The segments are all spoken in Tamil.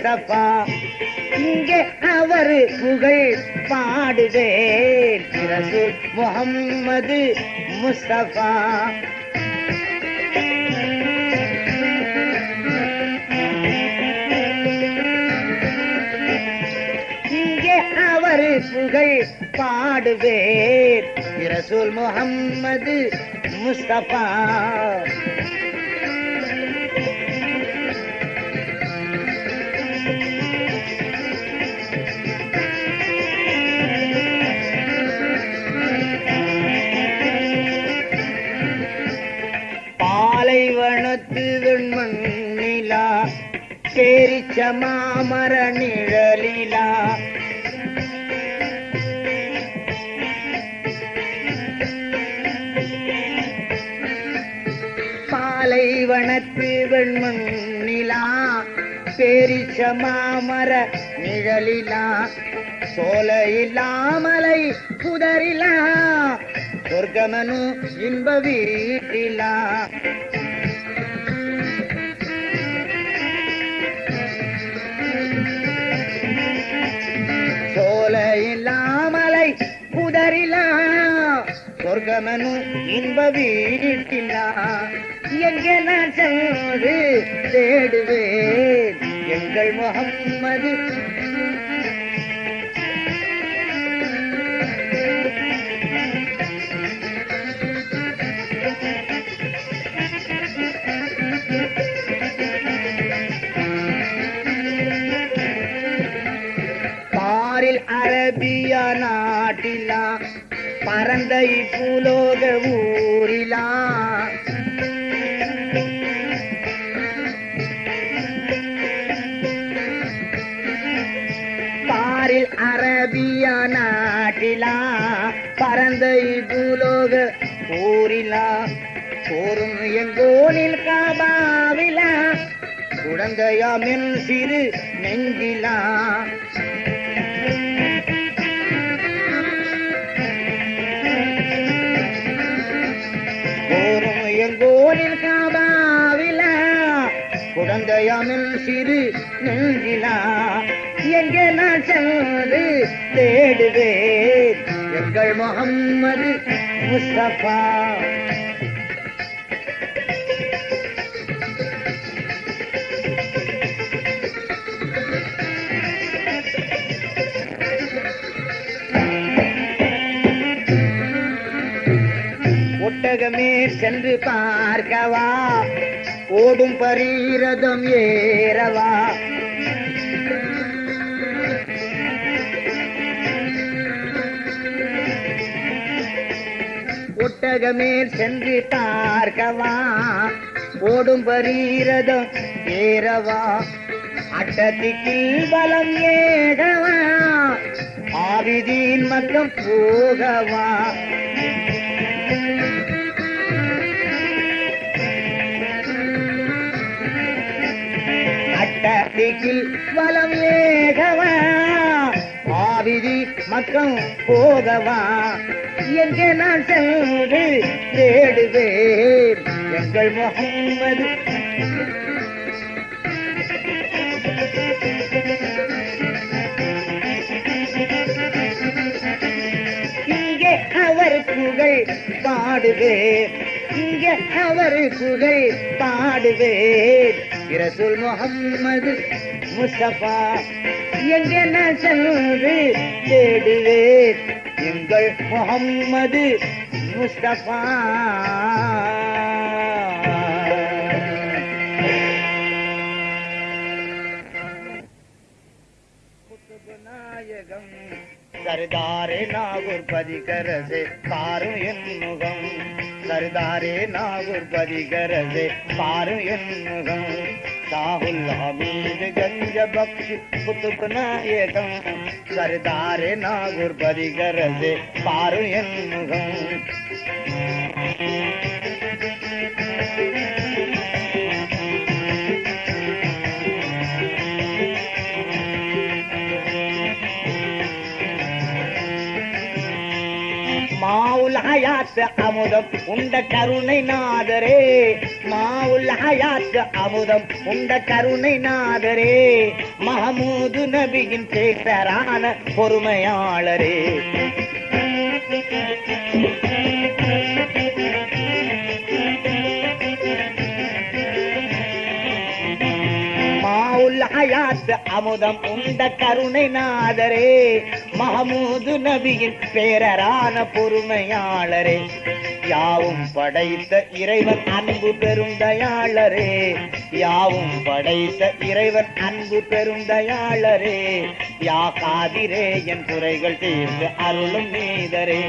முஸ்தபா இங்கே அவர் புகழ் பாடுவேன். பிறகு முகம்மது முஸ்தபா. புகழ் பாடுவேர் இரசூல் முகம்மது முஸ்தபா. மாமர நிழலிலா பாலைவனத்து வெண்மண் நிலா பேரிச்ச மாமர நிழலிலா சோல இல்லாமலை புதரிலா சொர்க்கமனு இன்ப வீட்டிலா. சொர்க்கமனு இன்ப வீட்டினா எங்கே நான் சென்று தேடுவேன். எங்கள் முகம்மது அரபிய நாட்டிலா பரந்த இப்புலோக ஊரிலா. பாரில் அரபிய நாட்டிலா பரந்த இப்புலோக ஊரிலா. போரும் எங்கோனில் காபாவிலா குழந்தையாமின் சிறு நெஞ்சிலா. குழந்தையாமில் சிறு நெஞ்சிலா எங்கே நான் சென்று தேடுவேன் எங்கள் முகம்மது முஸ்தபா. ஒட்டகமே சென்று பார்க்கவா? ஓடும் பரீரதம் ஏறவா? ஒட்டகமேல் சென்று பார்க்கவா? ஓடும் பரீரதம் ஏறவா? அட்டத்திக்கில் பலம் ஏகவா? ஆவிதீன் மக்கம் போகவா? அட்டத்திக்கில் வலம் ஏகவா? ஆவிதி மக்கம் போகவா? எங்கே நான் சென்று தேடுவேன்? எங்கள் முகம்மது. இங்கே அவர் புகழ் பாடுவேன். இங்கே அவர் புகழ் பாடுவேன். இரசுல் முகம்மது. முஸ்தபா. எங்கே நான் சென்று தேடுவேன். எங்கள் முகம்மது முஸ்தபா. நாயகம். சர்தாரே நாகூர் பதிகரசே பாரும் என் முகம். சர்தாரே நாகூர் பதிகரசே பாரும் என் முகம். शाहुल हमीद गंज बख्श कुतुब नायकम सरदार नागुर परिगर से पारुयन्मुखम ஹயாத் அமுதம் உண்ட கருணை நாதரே மாவுல் ஹயாத்து அமுதம். உண்ட கருணை நாதரே மஹமூது நபியின் பேசரான பொறுமையாளரே. அமுதம் உண்ட கருணை நாதரே மஹமூது நபியின் பேரரான பொறுமையாளரே. யாவும் படைத்த இறைவன் அன்பு பெருந்தயாளரே யாவும் படைத்த இறைவன் அன்பு பெருந்தயாளரே யா காதிரே என் குறைகள் தீர்த்து அருளும் நீதரே.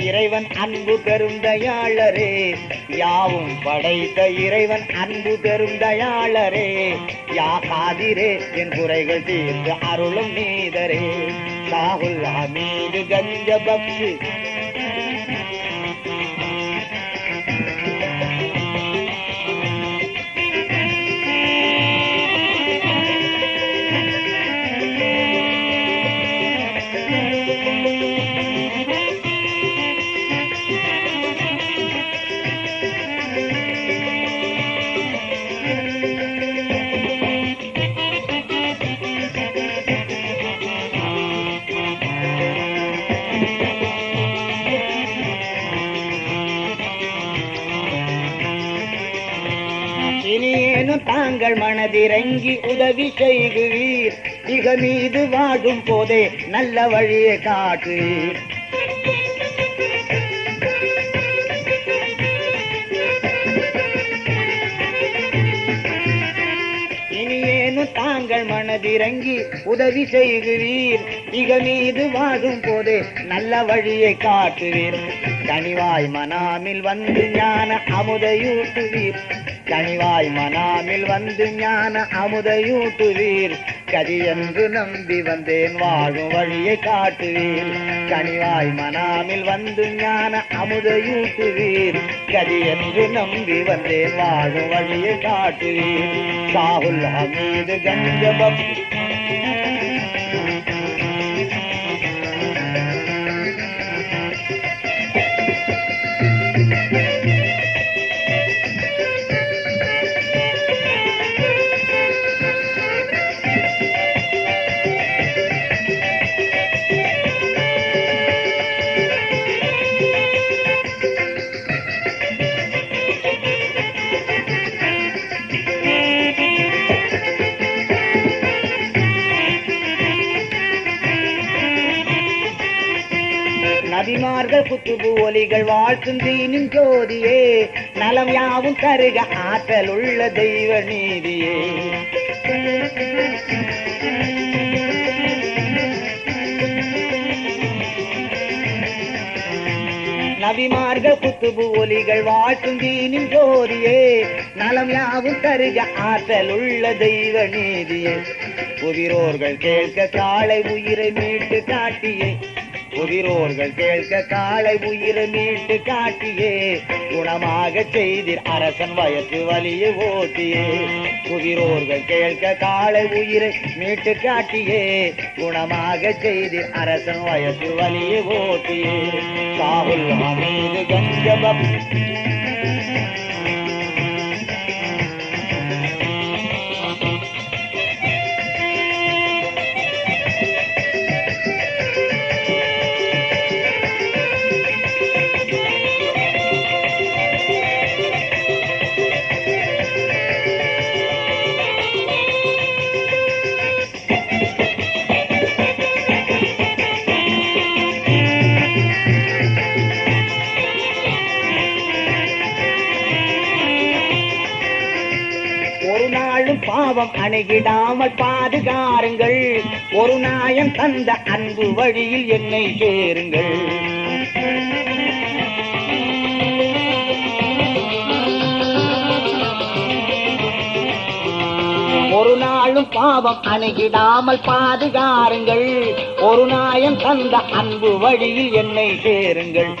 இறைவன் அன்பு பெருந்தயாளரே. யாவும் படைத்த இறைவன் அன்பு பெருந்தயாளரே. யா காதிரே என் குறைகள் தீர்த்து அருளும் நீதரே. சாகுல் ஹமீது கஞ்ச பக்தி தாங்கள் உதவி செய்குவீர் மிக மீது வாழும் போதே நல்ல வழியை காட்டுவீர். இனியேனும் தாங்கள் மனதிறங்கி உதவி செய்கிறீர். இக மீது வாழும் போதே நல்ல வழியை காட்டுவீர். கனிவாய் மனாமில் வந்து ஞான அமுதையூட்டுவீர். கனிவாய் மனாமில் வந்து ஞான அமுதையூட்டுவீர். கதி என்று நம்பி வந்தேன் வாழும் வழியை காட்டுவீர். கனிவாய் மனாமில் வந்து ஞான அமுதையூட்டுவீர். கதி என்று நம்பி வந்தேன் வாழும் வழியை காட்டுவீர். சாகுல் ஹமீது கஞ்சபம் குத்துபு ஒலிகள் வாழ்த்தும் தீனும் ஜோதியே. நலம் யாவும் தருக ஆற்றல் உள்ள தெய்வ நீதியே. நபிமார்கள் குத்துபு ஒலிகள் வாழ்த்தும் தீனின் ஜோதியே. நலம் யாவும் தருக ஆற்றல் உள்ள தெய்வ நீதியே. உயிரோர்கள் கேட்க காலை உயிரை மீட்டு காட்டியே. உதிரோர்கள் கேட்க காலை உயிரை மீட்டு காட்டியே. குணமாக செய்தீர் அரசன் வயசு வலியை ஓட்டியே. உதிரோர்கள் கேட்க காலை உயிரை மீட்டு காட்டியே. குணமாக செய்தீர் அரசன் வயசு வலியை ஓட்டியே. சாகுல் அமீது கஞ்சபம் பாவம் அணுகிடாமல் பாதுகாருங்கள். ஒரு நாயம் தந்த அன்பு வழியில் என்னை சேருங்கள். ஒரு நாளும் பாவம் அணுகிடாமல் பாதுகாருங்கள். ஒரு நாயம் தந்த அன்பு வழியில் என்னை சேருங்கள்.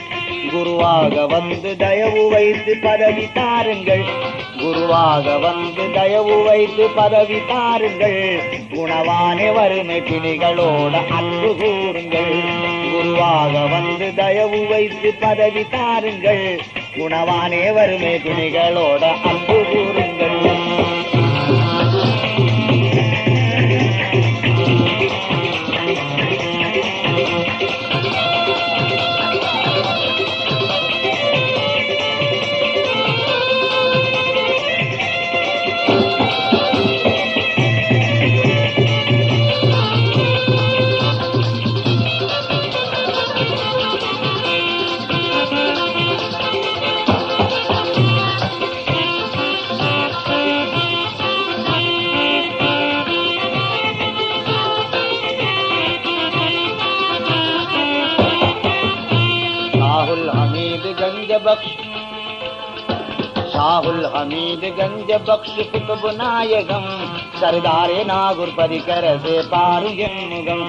குருவாக வந்து தயவு வைத்து பதவி தாருங்கள். குருவாக வந்து தயவு வைத்து பதவி தாருங்கள். குணவானே வறுமை பிணிகளோட அன்பு கூறுங்கள். குருவாக வந்து தயவு வைத்து பதவி தாருங்கள். குணவானே வறுமை பிணிகளோட அன்பு கூறுங்கள். రాహుల్ హమీద్ గంజ బక్ష్ కుతుబ్ నాయకం సర్దారే నాగుర్ పరికర సే పారు ఎన్నుగం.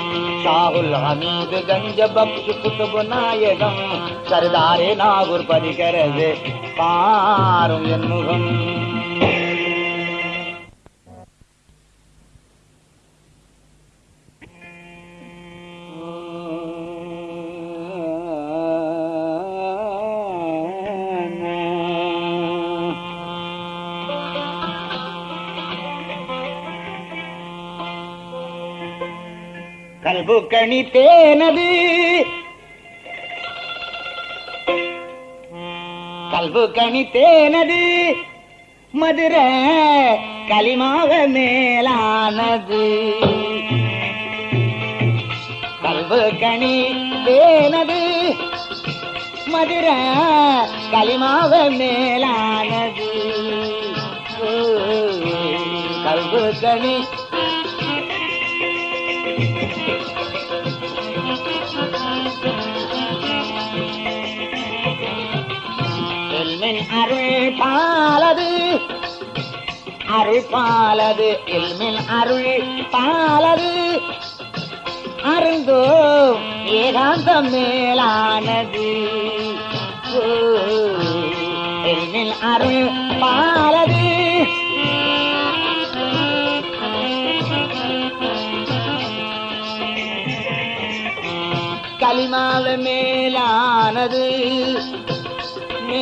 రాహుల్ హమీద్ గంజ బక్ష్ కుతుబ్ నాయకం సర్దారే నాగుర్ పరికర సే ఎన్నుగం. கல்பு கணி தேனது. கல்பு கணி தேனது. மதுரை களிமாக மேலானது. கல்பு கணி தேனது. மதுரை களிமாக மேலானது. கல்பு கணி பாலது அருள் பாலது எல்மின் அருள் பாலது அருந்தோ ஏகாந்தம் மேலானது. ஓ, எல்மின் அருள் பாலது களிமாவே மேலானது.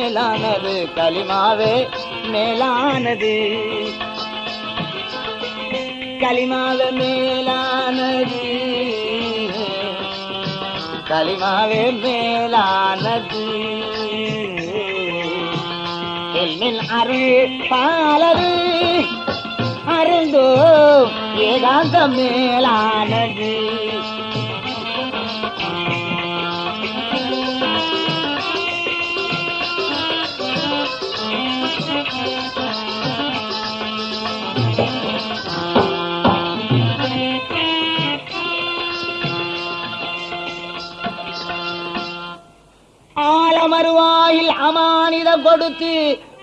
மேலானது களிமாவே மேலானது. களிமாவே மேலானது. களிமாவே மேலானது. எல்மில் அருள் பாலரு அருந்தோ ஏகாந்த மேலானது. ஆலமருவாயில் அமானித கொடுத்து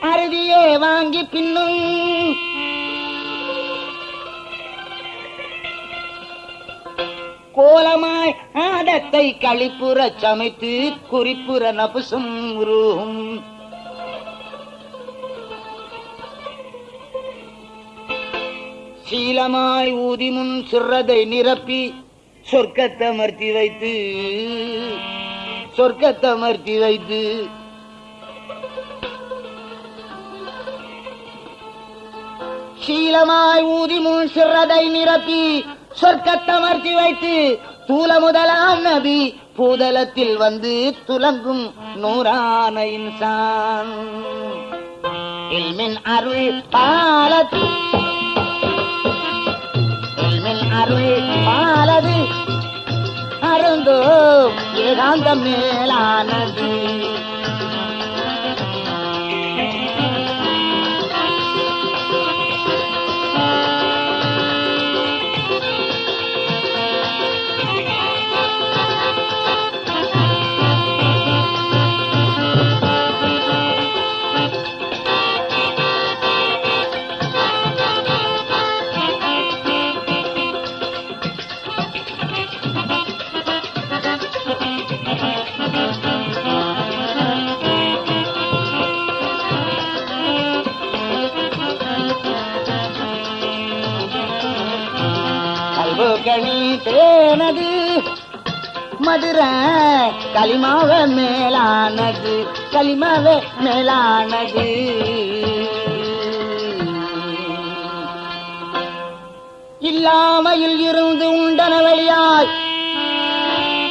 அருதியே வாங்கி பின்னும். கோலமாய் ஆடத்தை களிப்புறச் சமைத்து குறிப்புற நபுசும் உருகும். சீலமாய் ஊதிமுன் சுர்றதை சிறதை நிரப்பி சொர்க்கத்தமர்த்தி வைத்து சொர்க்கத்தை சொர்க்கத்தமர்த்தி வைத்து. சீலமாய் ஊதி முன் சிறதை நிரப்பி சொர்க்கத்தமர்த்தி வைத்து தூல முதலாம் நபி பூதலத்தில் வந்து துலங்கும் நூறான இன்சான். இல்மின் அருள் பாலத்து இல்மின் அருள் பாலது. மருந்தோ ஏகாந்த மேலானது. மதுரை களிமாவ மேலானது களிமாவ மேலானது. இல்லாமையில் இருந்து உண்டன வழியாய்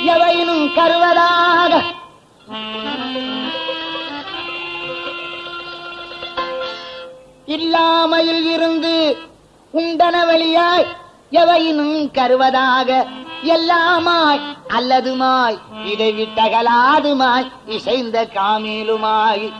எவையினும் கருவதாக. இல்லாமையில் இருந்து உண்டன வழியாய் எவையினும் கருவதாக. எல்லாமாய் அல்லதுமாய் இதை விட்டகலாதுமாய் இசைந்த காமேலுமாய்.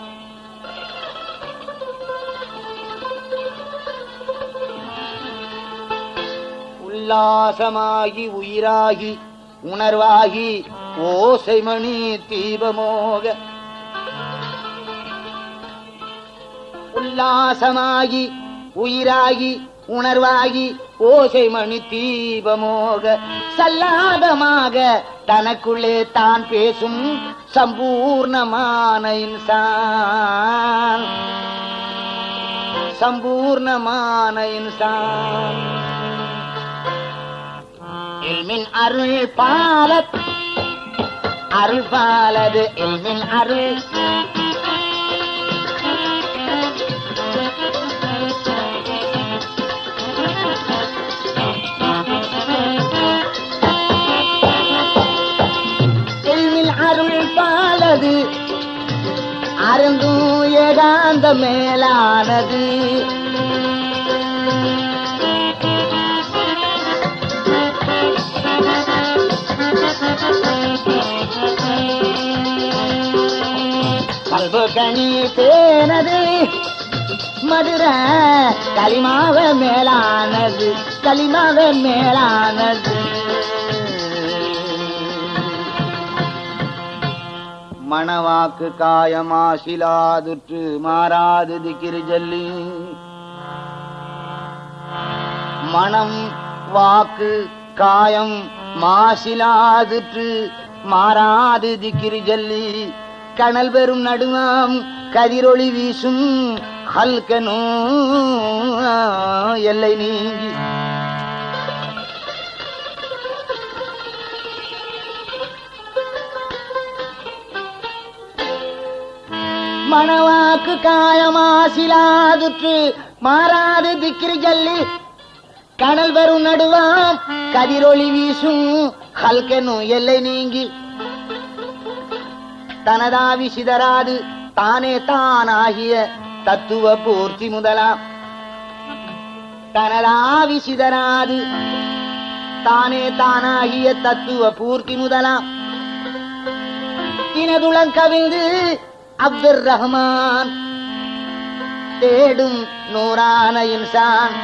உல்லாசமாகி உயிராகி உணர்வாகி ஓசைமணி தீபமோக. உல்லாசமாகி உயிராகி உணர்வாகி ஓசை மணி தீபமோக சல்லாதமாக தனக்குள்ளே தான் பேசும் சம்பூர்ணமான இன்சான் சம்பூர்ணமான இன்சான் இல்மின் அருள் பாலத் அருள் பாலது இல்மின் அருள். பாலது அருந்தும் ஏகாந்த மேலானது. கனி தேனது மதுர களிமாவ மேலானது களிமாவ மேலானது. மணவாக்கு காயமாசிலாதுற்று மாறாது திக்கிரு ஜல்லி மனம் வாக்கு காயம் மாசிலாதுற்று மாறாது திக்கிரு ஜல்லி கணல் பெறும் நடுவாம் கதிரொளி வீசும் ஹல்கனோ எல்லை நீங்கி. மணவாக்கு காயமாசிலாதுற்று மாறாது திக்கிரி ஜல்லி. கடல் வரும் நடுவாம் கதிரொளி வீசும் ஹல்கனும் எல்லை நீங்கி. தனதாவி சிதறாது தானே தானாகிய தத்துவ பூர்த்தி முதலாம். தனதாவி சிதறாது தானே தானாகிய தத்துவ பூர்த்தி முதலாம். தினதுளம் கவிழ்ந்து அப்துர் ரஹ்மான் தேடும் நூறான இன்சான்.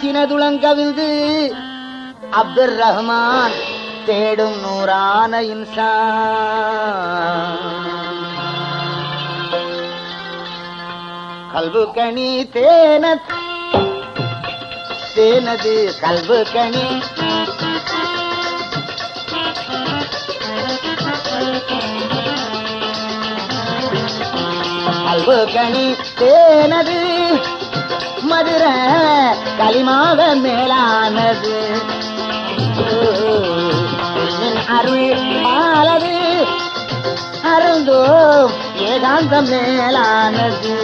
தினதுளங்கவிழ்ந்து அப்துர் ரஹ்மான் தேடும் நூறான இன்சான். கல்பு கனி தேன தேனது கல்பு கனி கல்பு கனி தேனது. மதுர களிமாக மேலானது. என் அருள் ஆளது அருந்தோ ஏகாந்தம் மேலானது.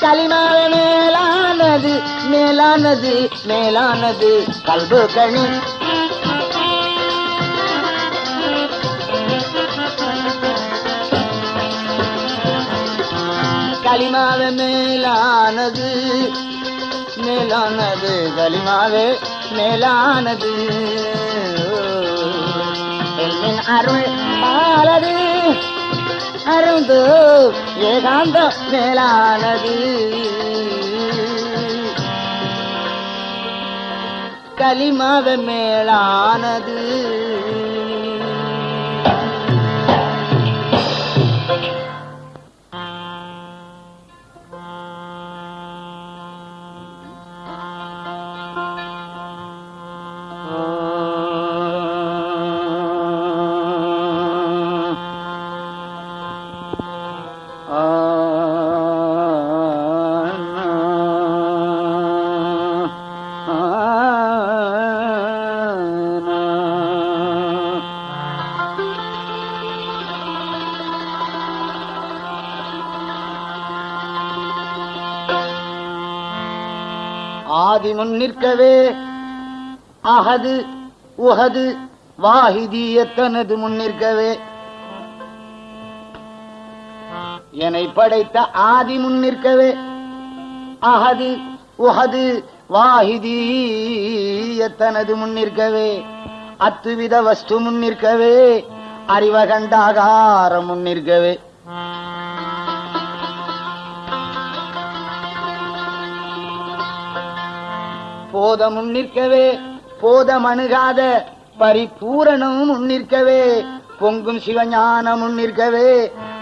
களிமாவ மேலானது மேலானது மேலானது. கல்பு கணி களிமாவே மேலானது. மேலானது களிமாவே மேலானது. எல்லின் அருள் ஆளது அருந்து ஏகாந்த மேலானது. களிமாவே மேலானது. ஆதி முன் நிற்கவே. அகது உகது வாஹிதியத்தனது முன் நிற்கவே. என்னை படைத்த ஆதி முன் நிற்கவே. அகது உஹது வாஹிதீயத்தனது முன்னிற்கவே அத்துவித வஸ்து முன் நிற்கவே. அறிவகண்டாகாரம் முன் நிற்கவே. போதமும் நிற்கவே போதமணுகாத பரிபூரணம் முன்னிற்கவே பொங்கும் சிவஞானம் முன்னிற்கவே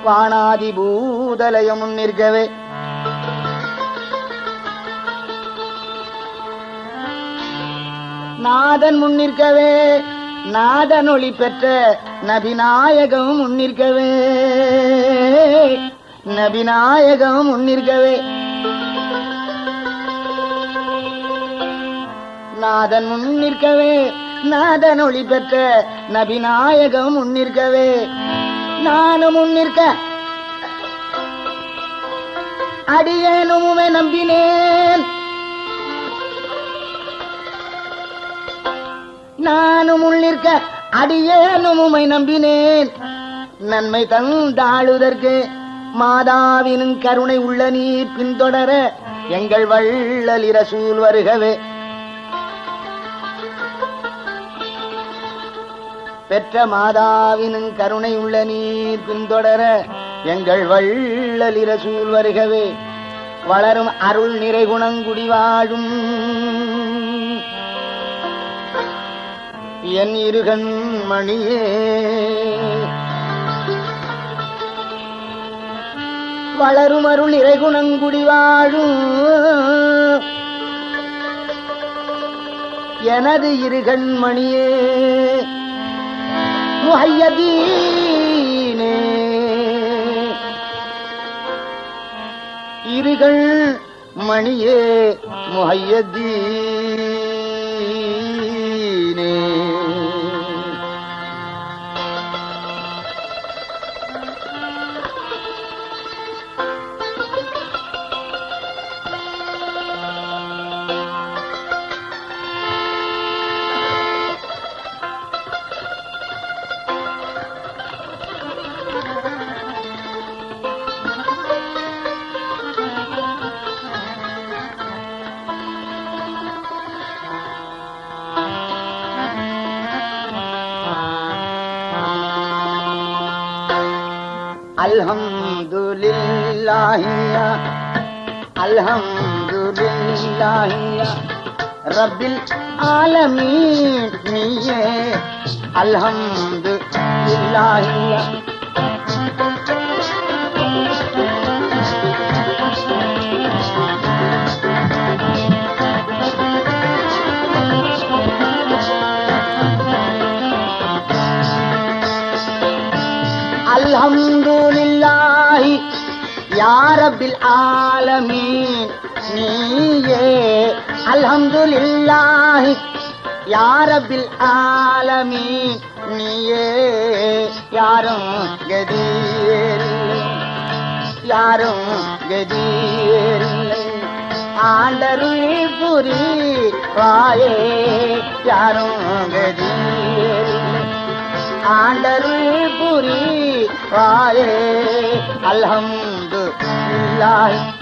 வானாதி பூதலயம் முன்னிற்கவே நாதன் முன்னிற்கவே நாதன் ஒளி பெற்ற நபிநாயகம் முன்னிற்கவே நபிநாயகம் முன்னிற்கவே நாதன் முன்னிற்கவே நாதன் ஒளி பெற்ற நபிநாயகம் முன்னிற்கவே நானும் முன்னிற்க அடியேனுமே நம்பினேன். நானும் உள்ளிருக்க அடியேனும் உமை நம்பினேன். நன்மை தந்தாளுதற்கு மாதாவினும் கருணை உள்ள நீர் பின்தொடர எங்கள் வள்ளலிர சூழ் வருகவே. பெற்ற மாதாவினும் கருணை உள்ள நீர் பின்தொடர எங்கள் வள்ளலிர சூழ் வருகவே. வளரும் அருள் நிறைகுணங்குடி வாழும். என் இருகண் மணியே. வளரும் அருள் இறைகுணங்குடி வாழும். எனது இருகண்மணியே முஹையதீனே. இருகள் மணியே முஹையதீன் அல்ஹம்துலில்லாஹியா அல்ஹம்துலில்லாஹியா. ரப்பில் ஆலமீன் நீயே. அல்ஹம்துலில்லாஹியா. அல்ஹம்துலில்லாஹி யாரபில் ஆலமீன். நீயே அல்ஹம்துலில்லாஹி. யா ரப்பில் ஆலமீன். நீயே யாரும் கதியில்லை யாரும் கதியில்லை ஆண்டருளி புரி வாயே யாரும் கதியில்லை ஆண்டருள் புரி வாயே அல்ஹம்து life.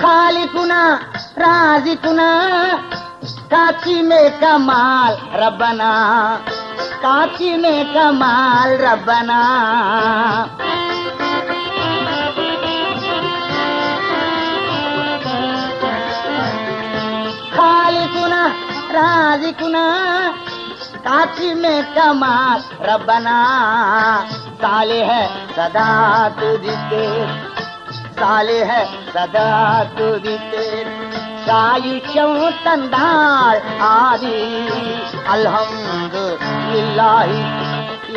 खाली कुना राज़ी कुना काची में कमाल रबना కాచినే కమాల్ రబ్బనా खालिकुना राजिकुना काची में कमाल रबना। साले है सदा तुझते साले है सदा तुझते सायु चौ तंदार आदि, अलहमद ஆதி அல்ஹம்து இல்லாஹி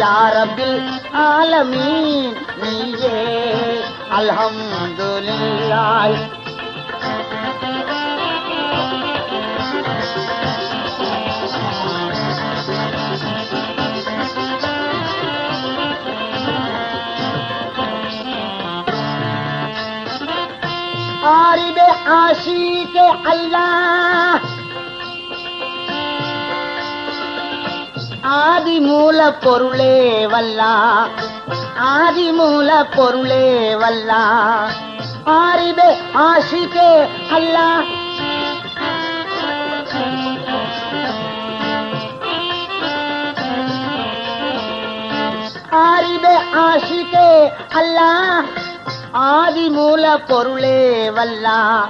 யாரபில் ஆலமீன் நீயே அல்ஹம்துலில்லாஹ் ஆரிப ஆஷீக அல்லாஹ் ஆதி மூல பொருளே வல்லா. ஆதி மூல பொருளே வல்லா. ஆரிபே ஆஷிகே அல்லா. ஆரிபே ஆஷிகே அல்லா. ஆதி மூல பொருளே வல்லா.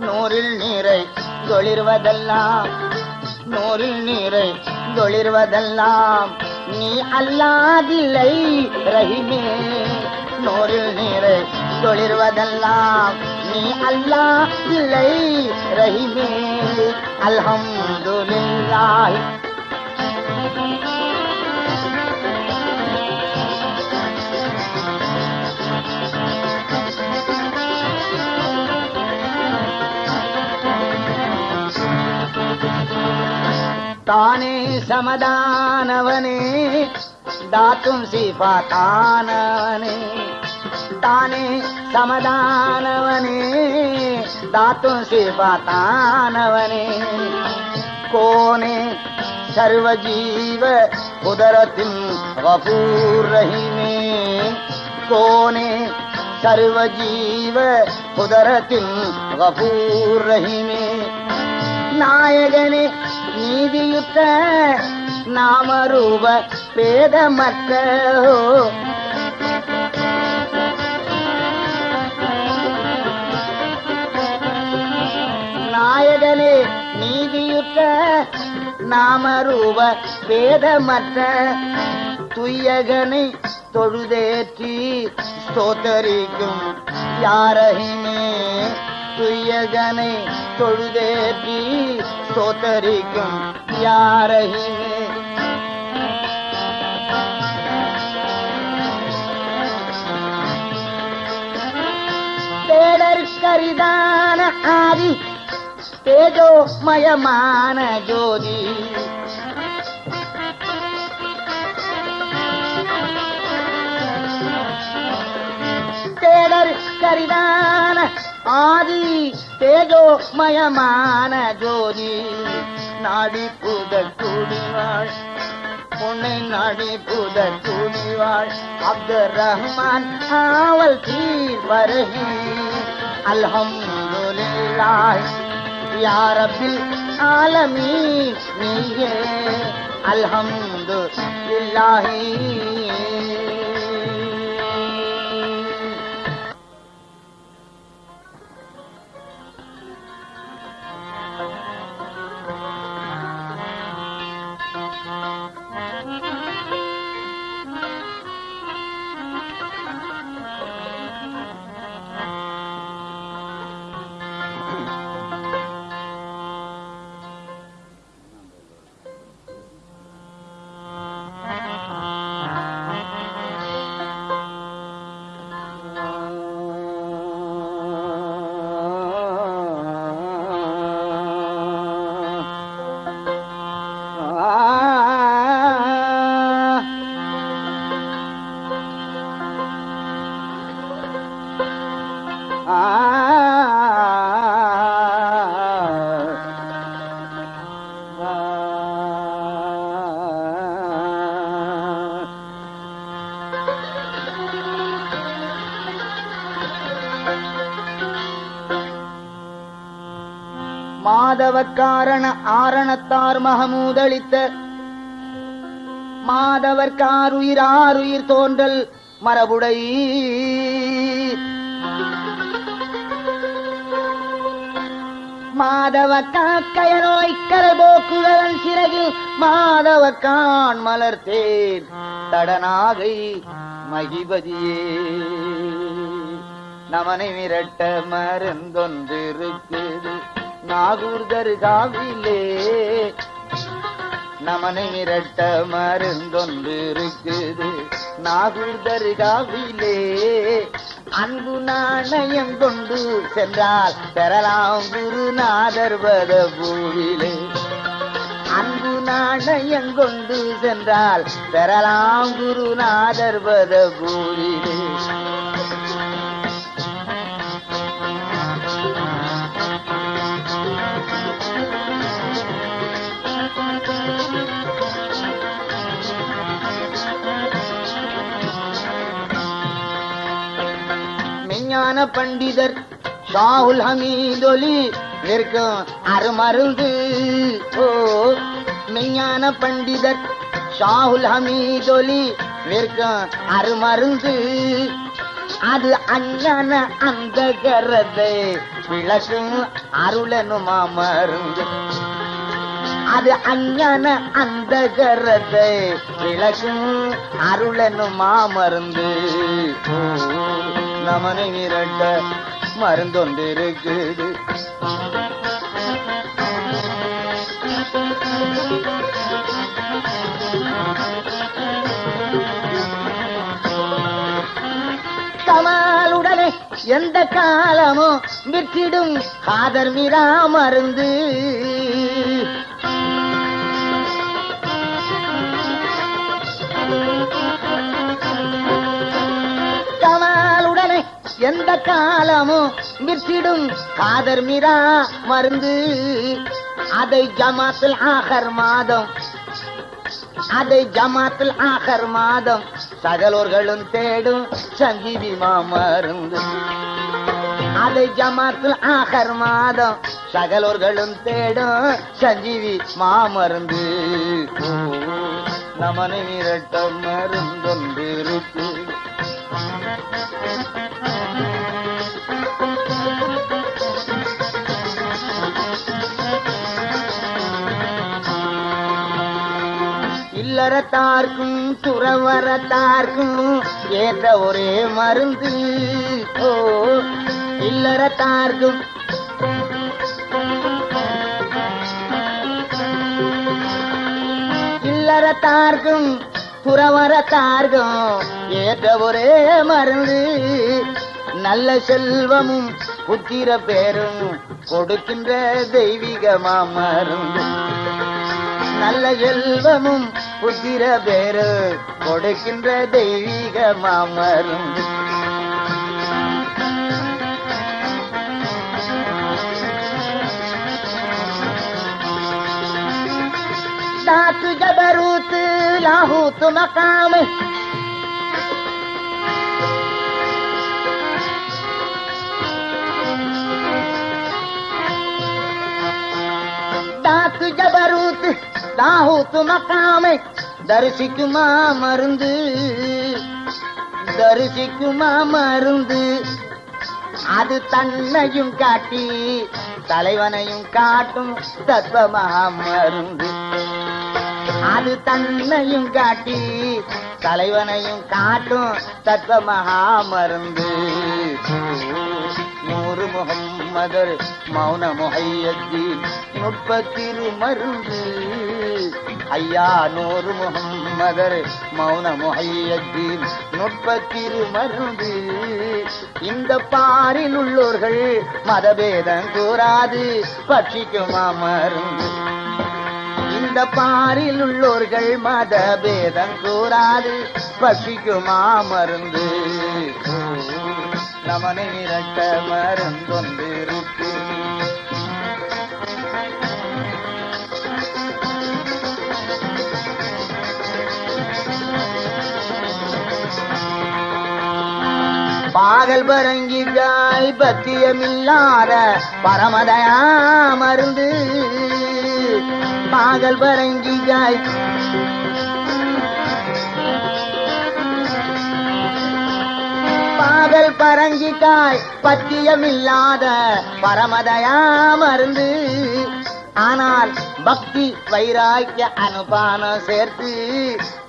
நூறில் நீரை தொழிர்வதெல்லாம். நூறில் நீரை தொழிர்வதெல்லாம் நீ அல்லாதில்லை ரஹிமே. நூறில் நீரை தொழிர்வதெல்லாம் நீ அல்லா இல்லை ரஹிமே. அல்ஹம்துலில்லாஹ். ताने समदानवने दातुं सिफातानवने ताने समदानवने दातुं सिफातानवने कोने सर्वजीव उदरतिं वपूरहिमे कोने सर्वजीव उदरतिं वपूरहिमे नायगने நீதியுத்த நாமரூப பேதமற்ற? நாயகனே நீதியுத்த நாமரூப பேதமற்ற துய்யகனை தொழுதேற்றி ஸ்தோத்தரிக்கும் யாரகிமே துய்யகனை தொழுதேற்றி ஸ்தோத்தரிக்கும் யாரகிமே தேடற்கரிதான ஆதி தேஜோமயமான ஜோதி தேடர் கரிதான ஆதி தேஜோமயமான ஜோதி. நாடி புத துணிவாள். உன்னை நாடி புத துணிவாள். அப்துல் ரஹ்மான் ஆவல் தீர் வருகி. அல்ஹம் யா ஆலமீ நீயே நீயே. அல்ஹம்துலில்லாஹி. மாதவக்காரண ஆரணத்தார் மகமூதளித்த மாதவர்காருயிர் ஆருயிர் தோன்றல் மரபுடை மாதவ காக்கைய நோய் கரபோக்குழல் சிறகில் மாதவ கான் மலர்த்தேர் தடநாகை மகிபதியே. நமனை மிரட்ட மருந்தொன்றிருக்குது நாகூர் தர்காவிலே நமனை மிரட்ட மருந்தொன்று இருக்குது நாகூர் தர்காவிலே அன்பு நாணயம் கொண்டு சென்றால் பெறலாம் குருநாதர் பத பூவிலே அன்பு நாணயம் கொண்டு சென்றால் பெறலாம் குருநாதர் பத பூவிலே மெஞ்ஞான பண்டிதர் ஷாவுல் ஹமீதொலி நிற்கும் அருமருந்து ஓ மெய்ஞான பண்டிதர் ஷாவுல் ஹமீதொலி நிற்கும் அருமருந்து அது அஞ்ஞான அந்த கரத்தை விளக்கும் அருளனுமா மருந்து அது அஞ்ஞான அந்த கரத்தை விளக்கும் அருளனுமா மருந்து ஓ, நமனை மிரட்ட மருந்தொன்றிருக்குது. கமாலுடனே எந்த காலமும் விற்றிடும் காதர் விரா மருந்து. எந்த காலமும் விற்றிடும் காதர் மிரா மருந்து. அதை ஜமாத்தில் ஆகர் மாதம் அதை ஜமாத்தில் ஆகர் மாதம் சகலோர்களும் தேடும் சங்கீதி மருந்து. அதை ஜமாத்தில் ஆகர் மாதம் சகலோர்களும் தேடும் சஞ்சீவி மாமருந்து ஓ, நமனை மிரட்ட மருந்தொன்று இருக்கு. இல்லறத்தார்க்கும் துறவரத்தார்க்கும் ஏற்ற ஒரே மருந்து. ஓ இல்லறத்தார்க்கும். இல்லறத்தார்க்கும் துறவரத்தார்க்கும் ஏற்ற ஒரே மருந்து. நல்ல செல்வமும் புத்திர பேரும் கொடுக்கின்ற தெய்வீகமா மருந்து நல்ல செல்வமும் புத்திர பேரு கொடுக்கின்ற தெய்வீக மாமரும். தாத்து ஜபரூத்து லாகூத்து மக்காமு. தாத்து ஜபரூத்து தாகூத்து மக்காமை தரிசிக்குமா மருந்து? தரிசிக்குமா மருந்து? அது தன்னையும் காட்டி தலைவனையும் காட்டும் தத்வமா மருந்து. அது தன்னையும் காட்டி தலைவனையும் காட்டும் தத்வ மகா மருந்து. நூறு முகம்மதர் மௌன முகையத்தில் நுட்பத்திரு மருந்து. ஐயா நூறு முகம்மதர் மௌன முகையத்தீன் நுட்ப திருமருந்து இந்த பாரில் உள்ளோர்கள் மதபேதம் கூறாது பட்சிக்குமா மருந்து இந்த பாரில் உள்ளோர்கள் மதபேதம் கூறாது பட்சிக்குமா மருந்து நமனை இரட்ட மருந்தொன்று பாகல் பரங்கிகாய் பத்தியமில்லாத பரமதயா மருந்து பாகல் பரங்கிகாய் பாகல் பரங்கிக்காய் பத்தியமில்லாத பரமதயா மருந்து ஆனால் பக்தி வைராக்கிய அனுபானம் சேர்த்து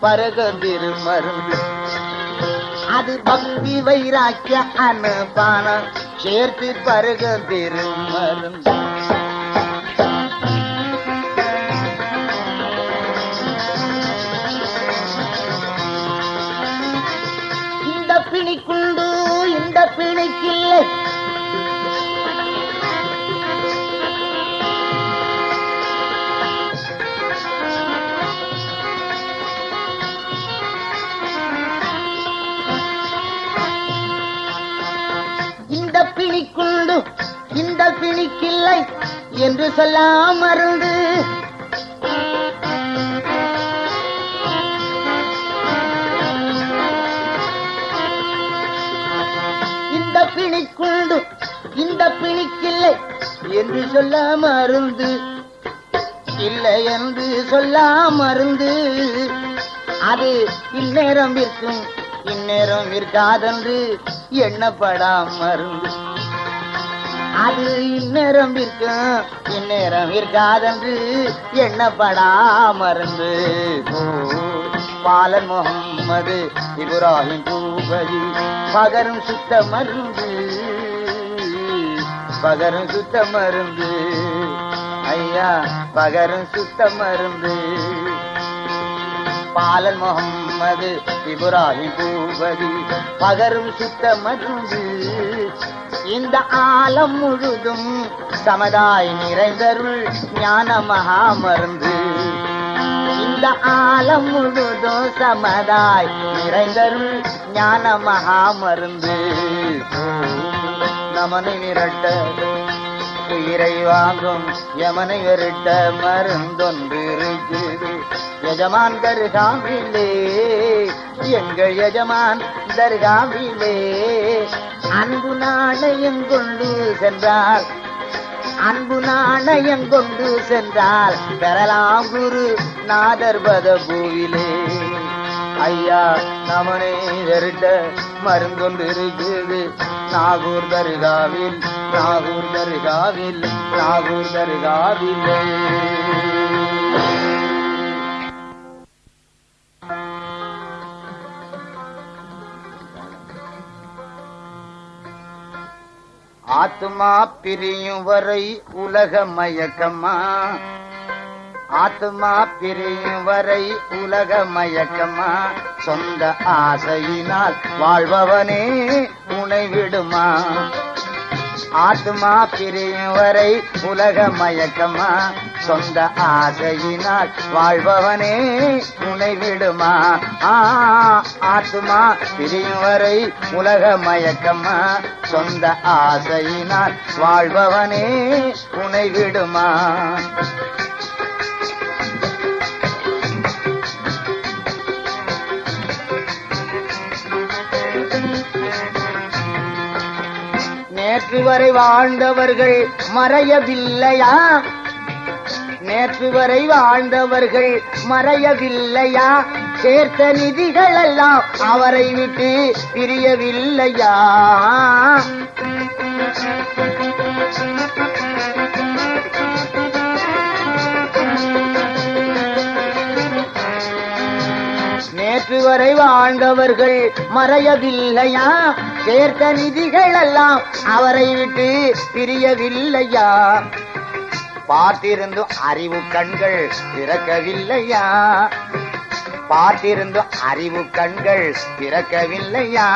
பருகந்திரு மருந்து அது பக்தி வைராக்கிய அனுபானம் சேர்த்து பருக பெருமருந்தான் என்று சொல்லாமருந்து இந்த பிணிக்குண்டு இந்த பிணிக்கில்லை என்று சொல்ல மருந்து. இல்லை என்று சொல்ல மருந்து. அது இந்நேரம் விற்கும் இந்நேரம் விற்காதென்று எண்ணப்படா மருந்து. அது இந்நேரம் இருக்கும் இந்நேரம் இருக்காதென்று எண்ணப்படா மறந்து. பாலன் முகம்மது இப்ராஹிம் பூபதி பகரும் சுத்த மருந்து பகரும் சுத்த மருந்து. ஐயா பகரும் சுத்த மருந்து. பாலன் நமது திபுராணி பூபதி பகரும் சுத்த மருந்து இந்த ஆலம் முழுதும் சமதாய் நிறைந்தருள் ஞான மகா மருந்து இந்த ஆலம் முழுதும் சமதாய் நிறைந்தருள் ஞான மகா மருந்து நமனை விரட்ட உயிரை வாங்கும் யமனை விரட்ட மருந்தொன்று இருக்குது எஜமான் தர்காவிலே எங்கள் எஜமான் தருகாமிலே அன்பு நாணயம் கொண்டு சென்றால் அன்பு நாணயம் கொண்டு சென்றால் பெறலாம் குரு நாதர் பதபூவிலே ஐயா நமனை வெருட்ட மருந்தொன்று இருக்குது நாகூர் தருகாவில் நாகூர் தருகாவில் நாகூர் தருகாவில். ஆத்மா பிரியும் வரை உலக மயக்கமா? ஆத்மா பிரியும் வரை உலக மயக்கமா? சொந்த ஆசையினால் வாழ்பவனே உனை விடுமா? ஆத்மா பிரியும் வரை உலக மயக்கமா? சொந்த ஆசையினால் வாழ்பவனே உனை விடுமா? ஆத்மா பிரியும் வரை உலக மயக்கமா? சொந்த ஆசையினால் வாழ்பவனே உனை விடுமா? நேற்று வரை வாழ்ந்தவர்கள் மறையவில்லையா? நேற்று வரை வாழ்ந்தவர்கள் மறையவில்லையா? சேர்த்த நிதிகள் எல்லாம் அவரை விட்டு பிரியவில்லையா? நேற்று வரை வாழ்ந்தவர்கள் மறையவில்லையா? சேர்த்த நிதிகள் எல்லாம் அவரை விட்டு பிரியவில்லையா? பார்த்திருந்தும் அறிவு கண்கள் திறக்கவில்லையா பார்த்திருந்தும் அறிவு கண்கள் திறக்கவில்லையா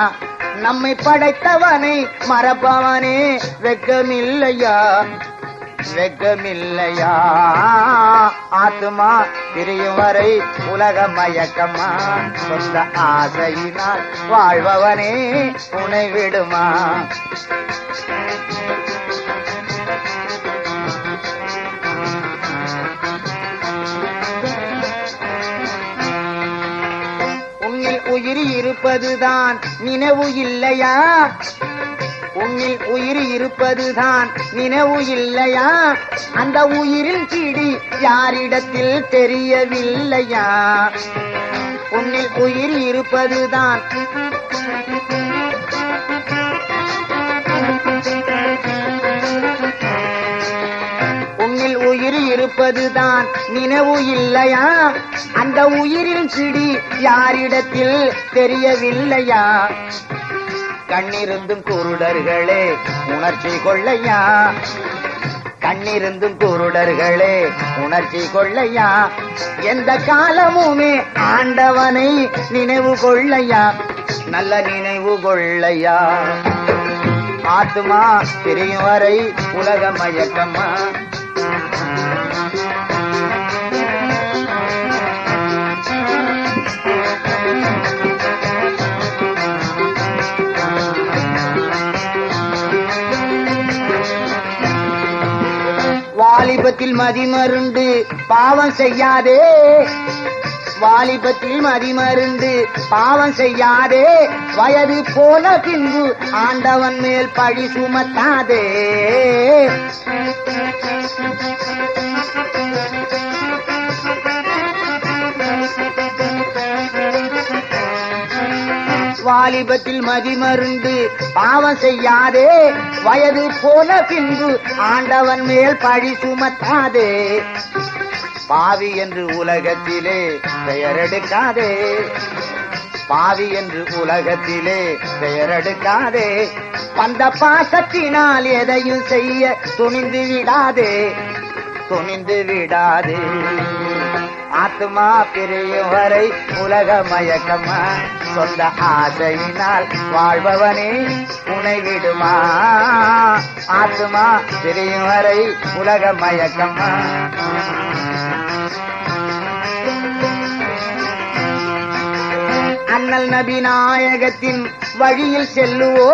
நம்மை படைத்தவனை மறப்பவனே வெக்கமில்லையா? வெக்கமில்லையா? ஆத்மா பிரியும் வரை உலக மயக்கமா சொந்த ஆசையினால் வாழ்பவனே உனை விடுமா? உன்னில் உயிர் இருப்பதுதான் நினைவு இல்லையா? உன்னில் உயிர் இருப்பதுதான். நினைவு இல்லையா? அந்த உயிரில் கிடி யாரிடத்தில் தெரியவில்லையா? உன்னில் உயிர் இருப்பதுதான். உன்னில் உயிர் இருப்பதுதான். நினைவு இல்லையா? அந்த உயிரில் சிடி யாரிடத்தில் தெரியவில்லையா? கண்ணிருந்தும் குருடர்களே உணர்ச்சி கொள்ளையா? கண்ணிருந்தும் குருடர்களே உணர்ச்சி கொள்ளையா? எந்த காலமுமே ஆண்டவனை நினைவு கொள்ளையா? நல்ல நினைவு கொள்ளையா? ஆத்மா பிரியும் வரை உலக மயக்கமா? வாலிபத்தில் மதிமருண்டு பாவம் செய்யாதே. வாலிபத்தில் மதிமருந்து பாவம் செய்யாதே. வயது போல பின்பு ஆண்டவன் மேல் பழி சுமத்தாதே. வாலிபத்தில் மதிமருந்து பாவம் செய்யாதே. வயது போன பின்பு ஆண்டவன் மேல் பழி சுமத்தாதே. பாவி என்று உலகத்திலே பெயரெடுக்காதே. பாவி என்று உலகத்திலே பெயரெடுக்காதே. பந்த பாசத்தினால் எதையும் செய்ய துணிந்து விடாதே. துணிந்து விடாதே. ஆத்மா பிரியும் வரை உலக மயக்கமா சொந்த ஆசையினால் வாழ்பவனே உனை விடுமா? ஆத்மா பிரியும் வரை உலக மயக்கமா அண்ணல் நபி நாயகத்தின் வழியில் செல்லுவோ?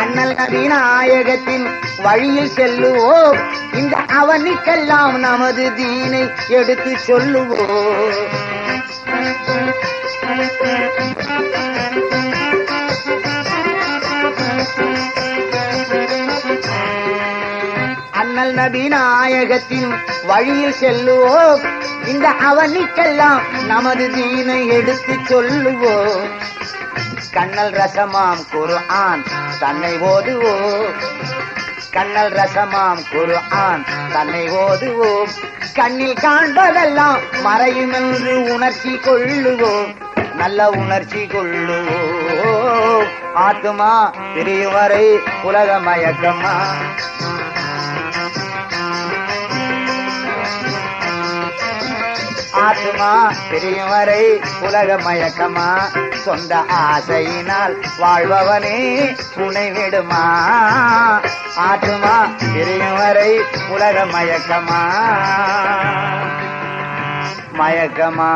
அண்ணல் நபி நாயகத்தின் வழியில் செல்லுவோ? இந்த அவனுக்கெல்லாம் நமது தீனை எடுத்து சொல்லுவோம். அண்ணல் நபி நாயகத்தின் வழியில் செல்லுவோம். இந்த அவனுக்கெல்லாம் நமது தீனை எடுத்து சொல்லுவோம். கண்ணல் ரசமாம் குரு ஆண் தன்னை ஓதுவோம். கண்ணல் ரசமாம் குர்ஆன் தன்னை ஓதுவோம். கண்ணில் காண்பதெல்லாம் மறையும் என்று உணர்ச்சி கொள்ளுவோம். நல்ல உணர்ச்சி கொள்ளுவோம். ஆத்துமா பிரியும் வரை உலக மயக்கமா ஆத்மா பிரியும் வரை உலக மயக்கமா சொந்த ஆசையினால் வாழ்பவனே உனை விடுமா ஆத்மா பிரியும் வரை உலக மயக்கமா? மயக்கமா?